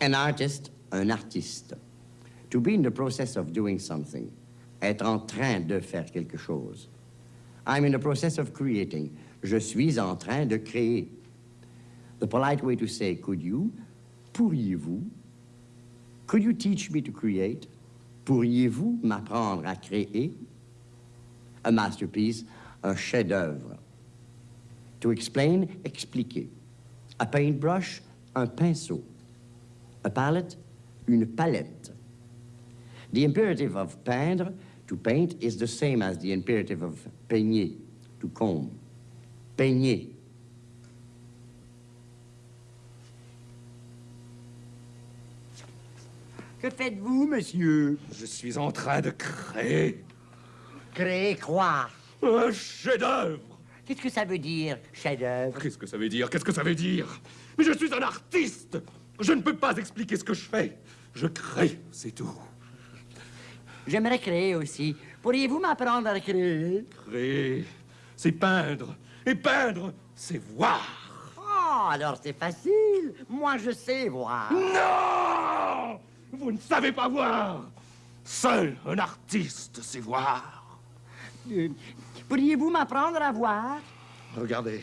An artist, un artiste. To be in the process of doing something. Être en train de faire quelque chose. I'm in the process of creating. Je suis en train de créer. The polite way to say, could you, pourriez-vous, could you teach me to create? Pourriez-vous m'apprendre à créer? A masterpiece, un chef-d'œuvre. To explain, expliquer. A paintbrush, un pinceau. A palette, une palette. The imperative of peindre, to paint, is the same as the imperative of peigner, to comb. Peigner. Que faites-vous, monsieur? Je suis en train de créer Créer quoi? Un chef-d'œuvre. Qu'est-ce que ça veut dire, chef-d'œuvre? Qu'est-ce que ça veut dire? Qu'est-ce que ça veut dire? Mais je suis un artiste. Je ne peux pas expliquer ce que je fais. Je crée, c'est tout. J'aimerais créer aussi. Pourriez-vous m'apprendre à créer? Créer, c'est peindre. Et peindre, c'est voir. Oh, alors c'est facile. Moi, je sais voir. Non Vous ne savez pas voir. Seul un artiste sait voir. Euh, Pourriez-vous m'apprendre à voir? Regardez.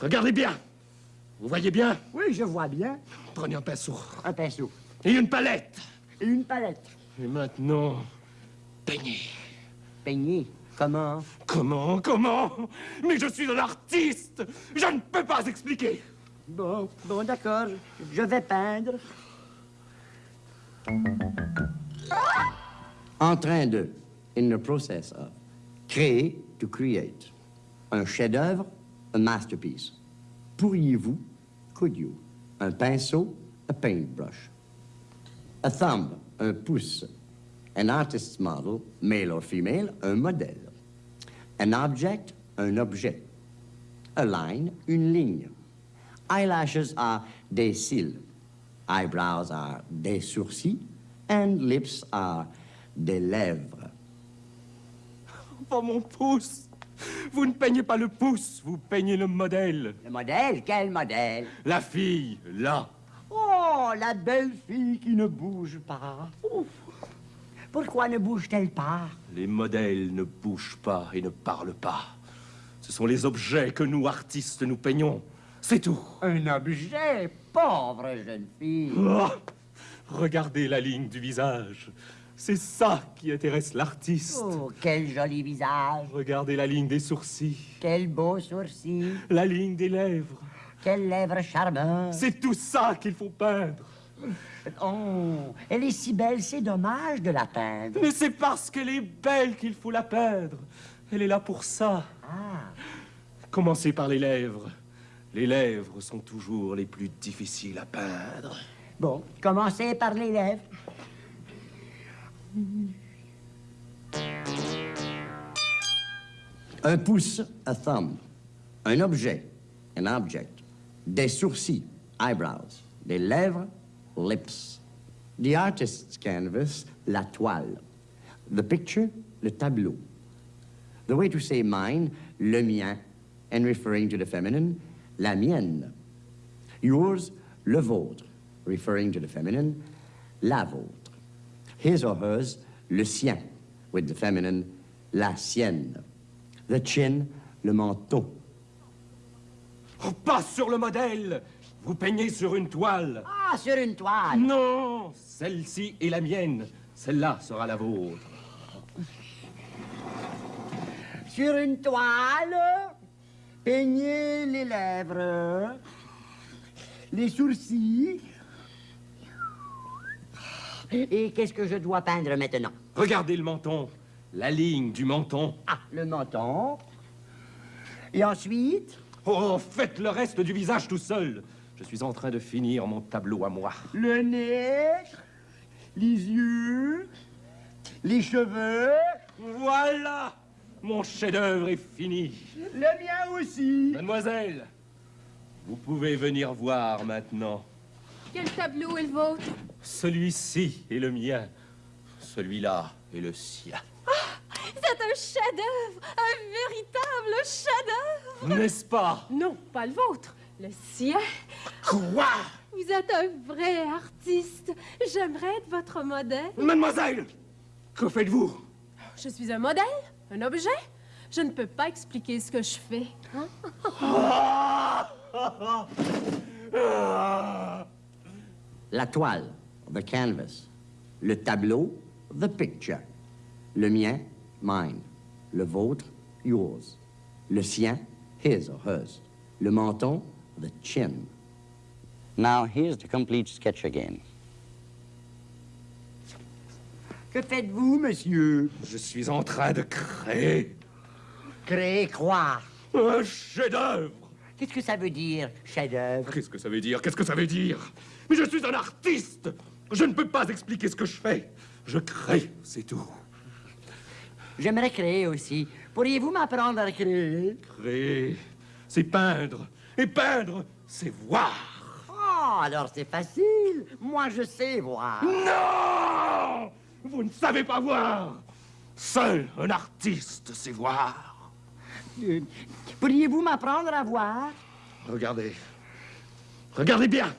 Regardez bien. Vous voyez bien? Oui, je vois bien. Prenez un pinceau. Un pinceau. Et une palette. Et une palette. Et maintenant, peignez. Peigner. Comment? Comment Comment? Mais je suis un artiste Je ne peux pas expliquer Bon, bon, d'accord. Je vais peindre. En train de, in the process of. Créer, to create. Un chef-d'œuvre, a masterpiece. Pourriez-vous, could you. Un pinceau, a paintbrush? A thumb, un pouce. An artist's model, male or female, un modèle. An object, un objet. A line, une ligne. Eyelashes are des cils. Eyebrows are des sourcils. And lips are des lèvres. Oh, mon pouce Vous ne peignez pas le pouce, vous peignez le modèle. Le modèle Quel modèle? La fille, là. Oh, la belle fille qui ne bouge pas. Ouf. Pourquoi ne bouge-t-elle pas? Les modèles ne bougent pas et ne parlent pas. Ce sont les objets que nous, artistes, nous peignons. C'est tout. Un objet, pauvre jeune fille. Oh, regardez la ligne du visage. C'est ça qui intéresse l'artiste. Oh, quel joli visage. Regardez la ligne des sourcils, Quel beau sourcil. la ligne des lèvres. Quelles lèvres charmantes. C'est tout ça qu'il faut peindre. Oh, elle est si belle, c'est dommage de la peindre. Mais c'est parce qu'elle est belle qu'il faut la peindre. Elle est là pour ça. Ah, Commencez par les lèvres. Les lèvres sont toujours les plus difficiles à peindre. bon, commencez par les lèvres. Un pouce, a thumb. Un objet, an object. Des sourcils, eyebrows. Des lèvres, lips. The artist's canvas, la toile. The picture, le tableau. The way to say mine, le mien, and referring to the feminine, la mienne. Yours, le vôtre, referring to the feminine, la vôtre. His or hers, le sien, with the feminine, la sienne. The chin, le menton. Oh, pas sur le modèle Vous peignez sur une toile Ah, sur une toile. Non Celle-ci est la mienne. Celle-là sera la vôtre. Sur une toile, peignez les lèvres, les sourcils. Et qu'est-ce que je dois peindre maintenant? Regardez le menton. La ligne du menton. Ah, le menton. Et ensuite, Oh, faites le reste du visage tout seul. Je suis en train de finir mon tableau à moi. le nez, les yeux, les cheveux, Voilà Mon chef-d'œuvre est fini. le mien aussi. Mademoiselle, vous pouvez venir voir maintenant. Quel tableau est le vôtre? Celui-ci est le mien. Celui-là est le sien. C'est un chef-d'œuvre, un véritable chef-d'œuvre. N'est-ce pas? Non, pas le vôtre, le sien. Quoi? Vous êtes un vrai artiste. J'aimerais être votre modèle. Mademoiselle Que faites-vous? Je suis un modèle, un objet? Je ne peux pas expliquer ce que je fais. hein? La toile, the canvas. Le tableau, the picture. Le mien, mine. Le vôtre, yours. Le sien, his or hers. Le menton, the chin. Now, here's the complete sketch again. Que faites-vous, monsieur? Je suis en train de créer Créer, croire. un chef-d'œuvre. Qu'est-ce que ça veut dire, chef-d'œuvre? Qu'est-ce que ça veut dire? Qu'est-ce que ça veut dire? Mais je suis un artiste Je ne peux pas expliquer ce que je fais. Je crée, c'est tout. J'aimerais créer aussi. Pourriez-vous m'apprendre à créer? Créer, c'est peindre. Et peindre, c'est voir. Oh, alors c'est facile. Moi, je sais voir. Non Vous ne savez pas voir Seul un artiste sait voir. Euh, Pourriez-vous m'apprendre à voir? Regardez. Regardez bien.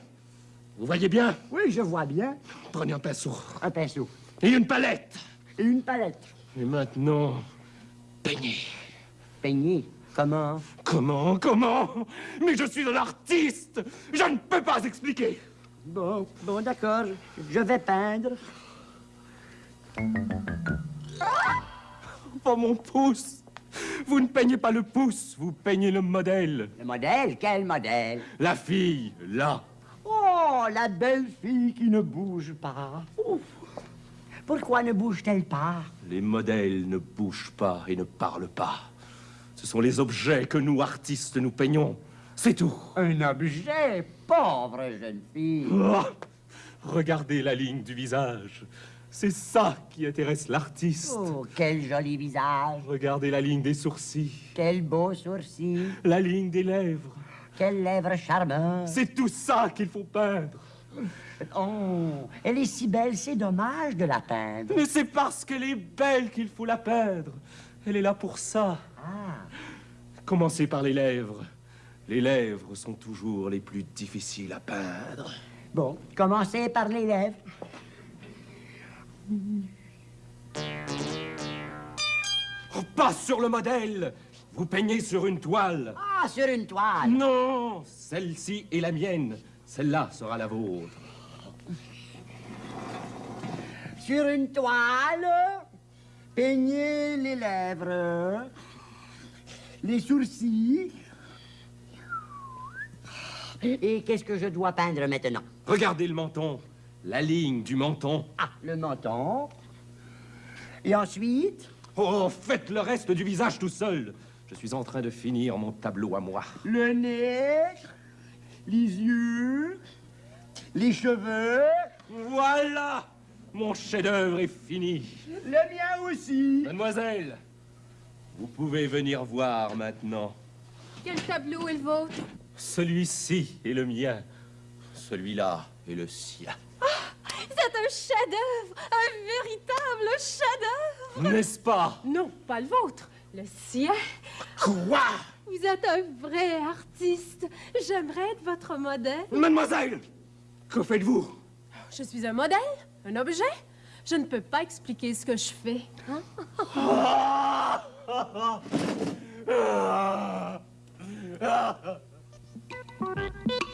Vous voyez bien? Oui, je vois bien. Prenez un pinceau. Un pinceau Et une palette. et une palette. Et maintenant, peignez. Peigner. Comment? Comment Comment? Mais je suis un artiste Je ne peux pas expliquer Bon, bon, d'accord. Je vais peindre. Pas mon pouce Vous ne peignez pas le pouce, vous peignez le modèle. Le modèle Quel modèle? La fille, là. Oh, la belle fille qui ne bouge pas. Ouf. Pourquoi ne bouge-t-elle pas? Les modèles ne bougent pas et ne parlent pas. Ce sont les objets que nous, artistes, nous peignons. C'est tout. Un objet, pauvre jeune fille. Oh, regardez la ligne du visage. C'est ça qui intéresse l'artiste. Oh, quel joli visage. Regardez la ligne des sourcils, Quel beau sourcil. la ligne des lèvres. Quelles lèvres charmantes. C'est tout ça qu'il faut peindre. Oh, elle est si belle, c'est dommage de la peindre. Mais c'est parce qu'elle est belle qu'il faut la peindre. Elle est là pour ça. Ah, Commencez par les lèvres. Les lèvres sont toujours les plus difficiles à peindre. bon, commencez par les lèvres. Oh, pas sur le modèle Vous peignez sur une toile. Ah, sur une toile. Non Celle-ci est la mienne. Celle-là sera la vôtre. Sur une toile, peignez les lèvres, les sourcils. Et qu'est-ce que je dois peindre maintenant? Regardez le menton. La ligne du menton. Ah, le menton. Et ensuite, Oh, faites le reste du visage tout seul. Je suis en train de finir mon tableau à moi. le nez, les yeux, les cheveux, Voilà Mon chef-d'œuvre est fini. le mien aussi. Mademoiselle, vous pouvez venir voir maintenant. Quel tableau est le vôtre? Celui-ci est le mien. Celui-là est le sien. C'est un chef-d'œuvre, un véritable chef-d'œuvre. N'est-ce pas? Non, pas le vôtre, le sien. Quoi? Vous êtes un vrai artiste. J'aimerais être votre modèle. Mademoiselle Que faites-vous? Je suis un modèle, un objet. Je ne peux pas expliquer ce que je fais. hein? Ah